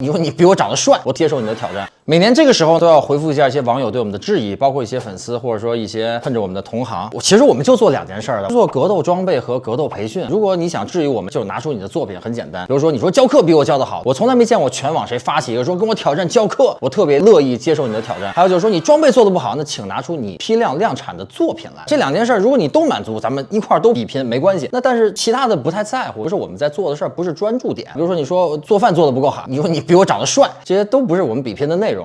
你说你比我长得帅，我接受你的挑战。每年这个时候都要回复一下一些网友对我们的质疑，包括一些粉丝或者说一些恨着我们的同行。我其实我们就做两件事儿的，做格斗装备和格斗培训。如果你想质疑我们，就拿出你的作品，很简单。比如说你说教课比我教的好，我从来没见过全网谁发起一个说跟我挑战教课，我特别乐意接受你的挑战。还有就是说你装备做的不好，那请拿出你批量量产的作品来。这两件事儿，如果你都满足，咱们一块儿都比拼没关系。那但是其他的不太在乎，不是我们在做的事儿，不是专注点。比如说你说做饭做的不够好，你说你比我长得帅，这些都不是我们比拼的内容。